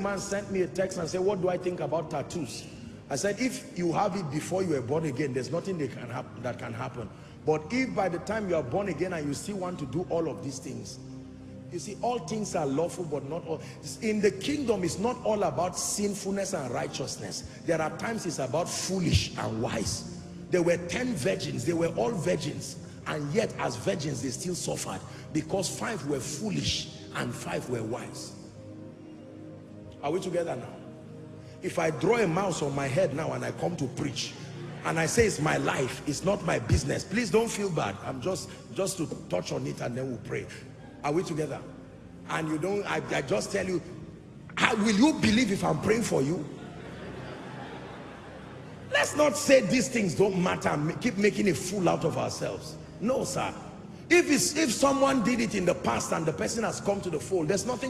man sent me a text and said, what do I think about tattoos? I said, if you have it before you were born again, there's nothing that can, that can happen. But if by the time you are born again and you still want to do all of these things, you see, all things are lawful, but not all. In the kingdom, it's not all about sinfulness and righteousness. There are times it's about foolish and wise. There were 10 virgins. They were all virgins. And yet, as virgins, they still suffered because five were foolish and five were wise. Are we together now? If I draw a mouse on my head now and I come to preach, and I say it's my life, it's not my business. Please don't feel bad. I'm just, just to touch on it and then we'll pray. Are we together? And you don't, I, I just tell you, how, will you believe if I'm praying for you? Let's not say these things don't matter and keep making a fool out of ourselves. No, sir. If, it's, if someone did it in the past and the person has come to the fold, there's nothing